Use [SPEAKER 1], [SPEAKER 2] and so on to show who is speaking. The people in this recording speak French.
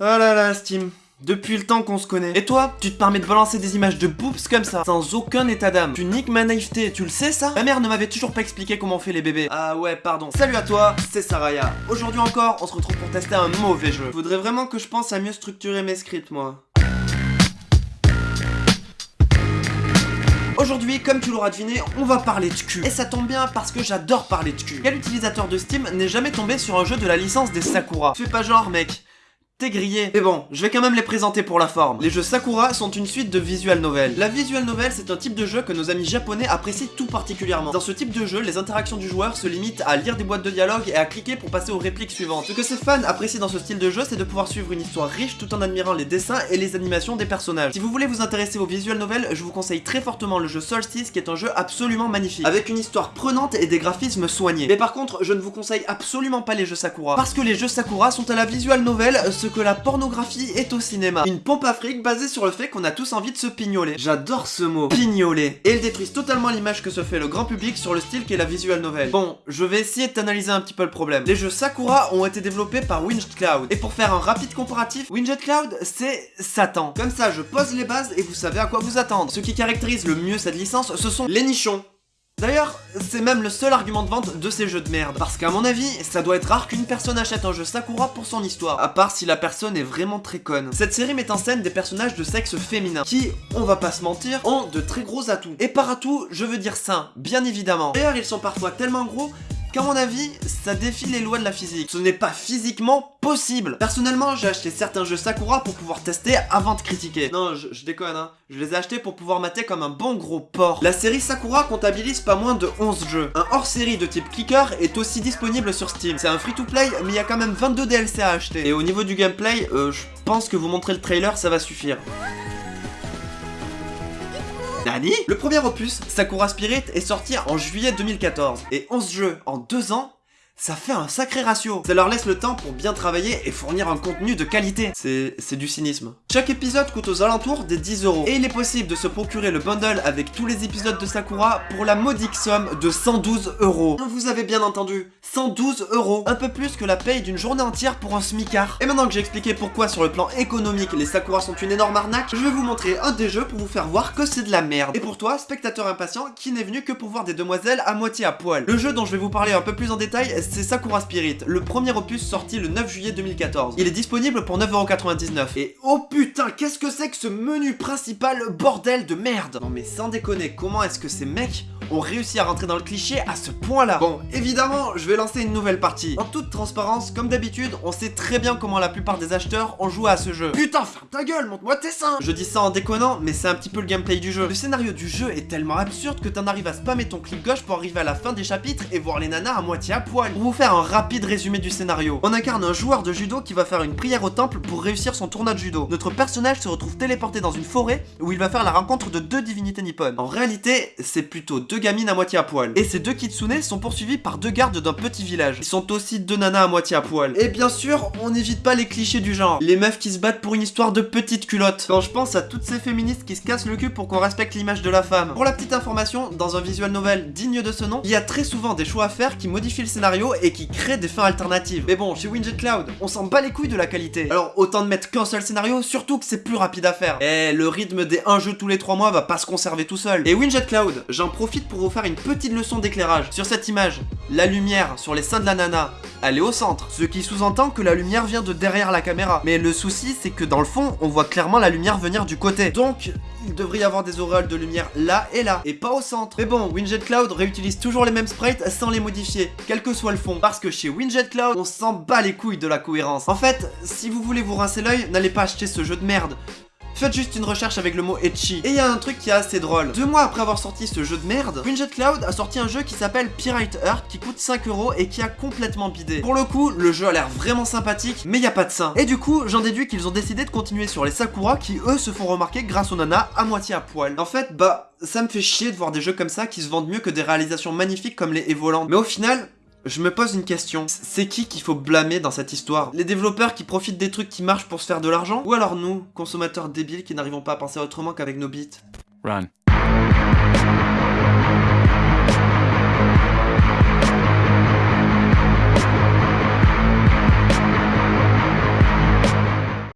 [SPEAKER 1] Ah là là, Steam. Depuis le temps qu'on se connaît. Et toi, tu te permets de balancer des images de boobs comme ça, sans aucun état d'âme. Tu niques ma naïveté, tu le sais ça? Ma mère ne m'avait toujours pas expliqué comment on fait les bébés. Ah ouais, pardon. Salut à toi, c'est Saraya. Aujourd'hui encore, on se retrouve pour tester un mauvais jeu. Je voudrais vraiment que je pense à mieux structurer mes scripts, moi. Aujourd'hui, comme tu l'auras deviné, on va parler de cul. Et ça tombe bien parce que j'adore parler de cul. Quel utilisateur de Steam n'est jamais tombé sur un jeu de la licence des Sakura? Fais pas genre, mec. T'es grillé. Mais bon, je vais quand même les présenter pour la forme. Les jeux Sakura sont une suite de visual novel. La visual novel, c'est un type de jeu que nos amis japonais apprécient tout particulièrement. Dans ce type de jeu, les interactions du joueur se limitent à lire des boîtes de dialogue et à cliquer pour passer aux répliques suivantes. Ce que ces fans apprécient dans ce style de jeu, c'est de pouvoir suivre une histoire riche tout en admirant les dessins et les animations des personnages. Si vous voulez vous intéresser aux visual novels, je vous conseille très fortement le jeu Solstice qui est un jeu absolument magnifique, avec une histoire prenante et des graphismes soignés. Mais par contre, je ne vous conseille absolument pas les jeux Sakura, parce que les jeux Sakura sont à la visual novel que la pornographie est au cinéma. Une pompe à fric basée sur le fait qu'on a tous envie de se pignoler. J'adore ce mot, pignoler. Et elle détruise totalement l'image que se fait le grand public sur le style qu'est la visual novel. Bon, je vais essayer de t'analyser un petit peu le problème. Les jeux Sakura ont été développés par Winged Cloud. Et pour faire un rapide comparatif, Winged Cloud, c'est Satan. Comme ça, je pose les bases et vous savez à quoi vous attendre. Ce qui caractérise le mieux cette licence, ce sont les nichons. D'ailleurs, c'est même le seul argument de vente de ces jeux de merde. Parce qu'à mon avis, ça doit être rare qu'une personne achète un jeu Sakura pour son histoire. À part si la personne est vraiment très conne. Cette série met en scène des personnages de sexe féminin. Qui, on va pas se mentir, ont de très gros atouts. Et par atouts, je veux dire sain, bien évidemment. D'ailleurs, ils sont parfois tellement gros qu'à mon avis, ça défie les lois de la physique. Ce n'est pas physiquement possible. Personnellement, j'ai acheté certains jeux Sakura pour pouvoir tester avant de critiquer. Non, je, déconne, hein. Je les ai achetés pour pouvoir mater comme un bon gros porc. La série Sakura comptabilise pas moins de 11 jeux. Un hors-série de type clicker est aussi disponible sur Steam. C'est un free-to-play, mais il y a quand même 22 DLC à acheter. Et au niveau du gameplay, euh, je pense que vous montrer le trailer, ça va suffire. Nani Le premier opus, Sakura Spirit, est sorti en juillet 2014. Et 11 jeux en 2 ans, ça fait un sacré ratio. Ça leur laisse le temps pour bien travailler et fournir un contenu de qualité. C'est du cynisme. Chaque épisode coûte aux alentours des 10 euros. Et il est possible de se procurer le bundle avec tous les épisodes de Sakura pour la modique somme de 112 euros. Vous avez bien entendu, 112 euros. Un peu plus que la paye d'une journée entière pour un smicard. Et maintenant que j'ai expliqué pourquoi sur le plan économique les Sakura sont une énorme arnaque, je vais vous montrer un des jeux pour vous faire voir que c'est de la merde. Et pour toi, spectateur impatient, qui n'est venu que pour voir des demoiselles à moitié à poil. Le jeu dont je vais vous parler un peu plus en détail, c'est Sakura Spirit, le premier opus sorti le 9 juillet 2014. Il est disponible pour 9,99€. Et putain, qu'est-ce que c'est que ce menu principal bordel de merde Non mais sans déconner, comment est-ce que ces mecs ont réussi à rentrer dans le cliché à ce point-là Bon, évidemment, je vais lancer une nouvelle partie. En toute transparence, comme d'habitude, on sait très bien comment la plupart des acheteurs ont joué à ce jeu. Putain, ferme ta gueule, montre-moi tes seins Je dis ça en déconnant, mais c'est un petit peu le gameplay du jeu. Le scénario du jeu est tellement absurde que t'en arrives à spammer ton clic gauche pour arriver à la fin des chapitres et voir les nanas à moitié à poil. Pour vous faire un rapide résumé du scénario. On incarne un joueur de judo qui va faire une prière au temple pour réussir son tournoi de judo. Notre personnage se retrouve téléporté dans une forêt où il va faire la rencontre de deux divinités nippones. En réalité, c'est plutôt deux gamines à moitié à poil. Et ces deux kitsune sont poursuivis par deux gardes d'un petit village. Ils sont aussi deux nanas à moitié à poil. Et bien sûr, on n'évite pas les clichés du genre. Les meufs qui se battent pour une histoire de petite culotte. Quand je pense à toutes ces féministes qui se cassent le cul pour qu'on respecte l'image de la femme. Pour la petite information, dans un visual novel digne de ce nom, il y a très souvent des choix à faire qui modifient le scénario et qui créent des fins alternatives. Mais bon, chez Winged Cloud, on s'en bat les couilles de la qualité. Alors autant de mettre qu'un seul scénario, surtout que c'est plus rapide à faire. Et le rythme des 1 jeu tous les 3 mois va pas se conserver tout seul. Et Winged Cloud, j'en profite pour vous faire une petite leçon d'éclairage. Sur cette image, la lumière sur les seins de la nana, elle est au centre. Ce qui sous-entend que la lumière vient de derrière la caméra. Mais le souci, c'est que dans le fond, on voit clairement la lumière venir du côté. Donc, il devrait y avoir des auréoles de lumière là et là, et pas au centre. Mais bon, Winged Cloud réutilise toujours les mêmes sprites sans les modifier, quel que soit le fond. Parce que chez Winged Cloud, on s'en bat les couilles de la cohérence. En fait, si vous voulez vous rincer l'œil, n'allez pas acheter ce jeu de merde. Faites juste une recherche avec le mot Etchi. Et il y a un truc qui est assez drôle. Deux mois après avoir sorti ce jeu de merde, Winged Cloud a sorti un jeu qui s'appelle Pirate Heart qui coûte 5 euros et qui a complètement bidé. Pour le coup, le jeu a l'air vraiment sympathique, mais il n'y a pas de sein. Et du coup, j'en déduis qu'ils ont décidé de continuer sur les Sakura qui eux se font remarquer grâce aux nanas à moitié à poil. En fait, bah, ça me fait chier de voir des jeux comme ça qui se vendent mieux que des réalisations magnifiques comme les Evoland. Mais au final, je me pose une question, c'est qui qu'il faut blâmer dans cette histoire? Les développeurs qui profitent des trucs qui marchent pour se faire de l'argent? Ou alors nous, consommateurs débiles qui n'arrivons pas à penser autrement qu'avec nos bits
[SPEAKER 2] Run.